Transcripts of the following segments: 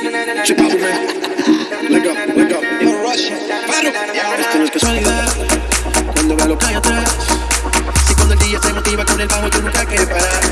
Chicago, man. Let go, let go. Yo, Russia. Paro. Esto no es casualidad. Cuando veo lo que atrás. Si cuando el día te motiva con el bajo, tú nunca quieres parar.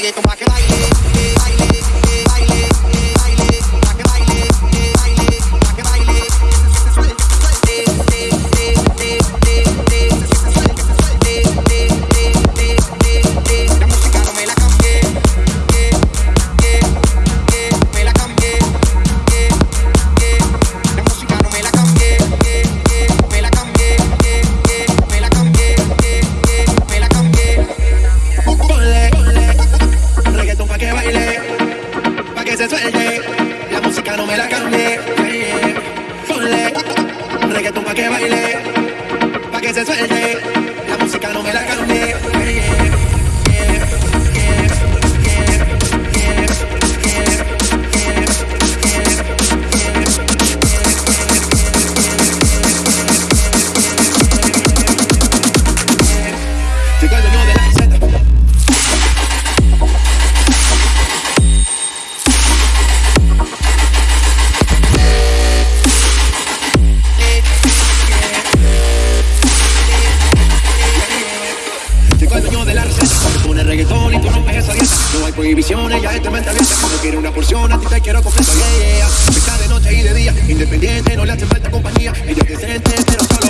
Reggaeton pa' que baile, la música no me la cambie. Ponle, reggaeton pa' que baile, pa' que se suelte, la música no me la cambie. Dueño de la receta Se pone reggaetón y tú rompes esa dieta No hay prohibiciones, ya esto mente abierta No quiero una porción, a ti te quiero completo Yeah, yeah. Está de noche y de día Independiente, no le hace falta compañía. Ella es decente, pero solo